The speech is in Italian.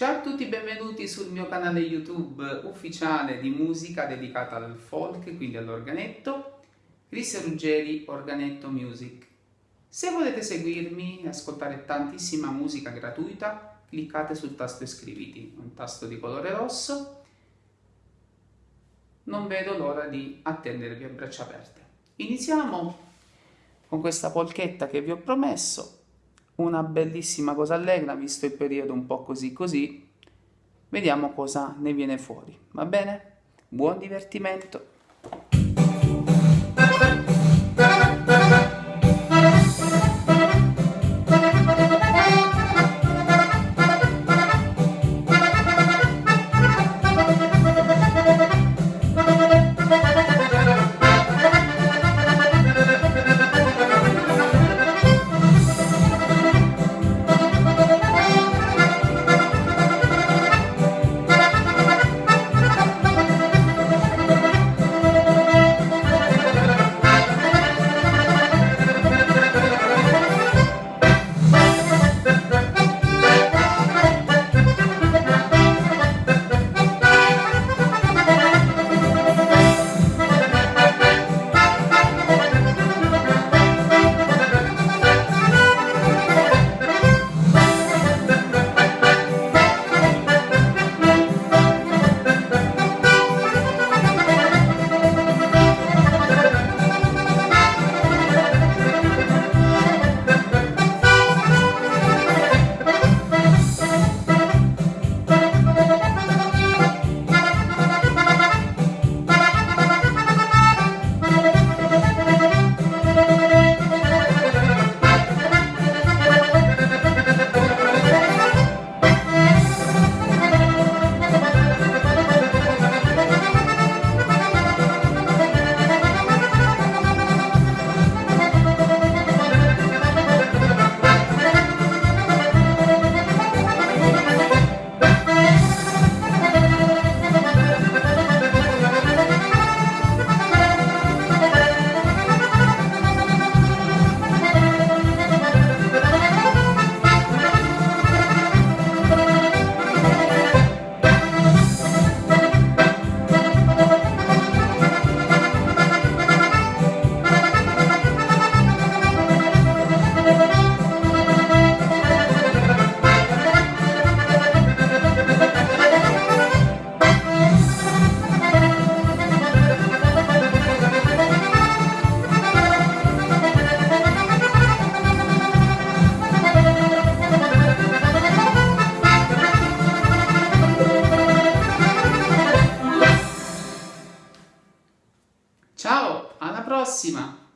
Ciao a tutti, benvenuti sul mio canale YouTube ufficiale di musica dedicata al folk, quindi all'organetto, Chris Ruggeri Organetto Music. Se volete seguirmi e ascoltare tantissima musica gratuita, cliccate sul tasto iscriviti, un tasto di colore rosso. Non vedo l'ora di attendervi a braccia aperte. Iniziamo con questa polchetta che vi ho promesso una bellissima cosa allegra, visto il periodo un po' così così, vediamo cosa ne viene fuori, va bene? Buon divertimento! Prossima!